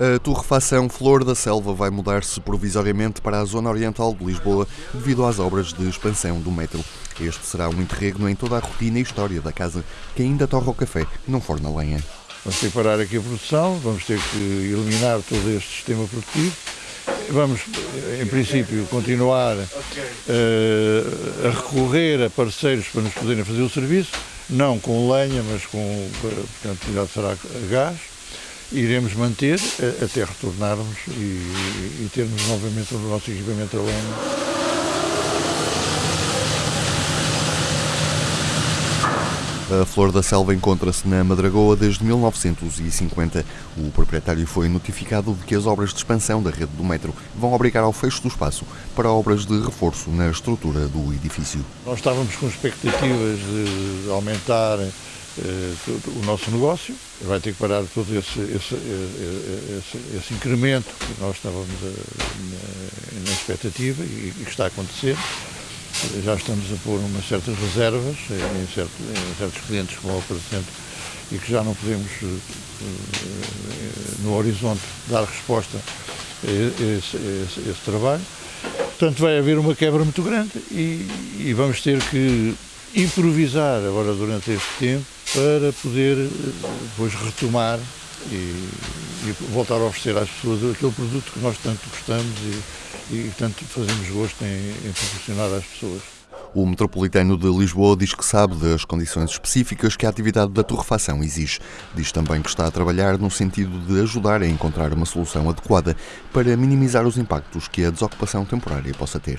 A torrefação Flor da Selva vai mudar-se provisoriamente para a zona oriental de Lisboa devido às obras de expansão do metro. Este será um interregno em toda a rotina e história da casa, que ainda torra o café, não forna lenha. Vamos ter que parar aqui a produção, vamos ter que eliminar todo este sistema produtivo. Vamos, em princípio, continuar uh, a recorrer a parceiros para nos poderem fazer o serviço, não com lenha, mas com, portanto, será gás iremos manter até retornarmos e, e termos novamente o nosso equipamento a lenha. A Flor da Selva encontra-se na Madragoa desde 1950. O proprietário foi notificado de que as obras de expansão da rede do metro vão obrigar ao fecho do espaço para obras de reforço na estrutura do edifício. Nós estávamos com expectativas de aumentar o nosso negócio, vai ter que parar todo esse, esse, esse, esse incremento que nós estávamos a, na, expectativa e, que está a acontecer. Já estamos a pôr umas certas reservas em, certo, em certos clientes como o exemplo, e que já não podemos, no horizonte, dar resposta a esse, esse, esse trabalho. Portanto, vai haver uma quebra muito grande e, e vamos ter que improvisar agora durante este tempo para poder eh, depois retomar e, e, voltar a oferecer às pessoas aquele produto que nós tanto gostamos e, e tanto fazemos gosto em, em proporcionar às pessoas. O metropolitano de Lisboa diz que sabe das condições específicas que a atividade da torrefação exige. Diz também que está a trabalhar no sentido de ajudar a encontrar uma solução adequada para minimizar os impactos que a desocupação temporária possa ter.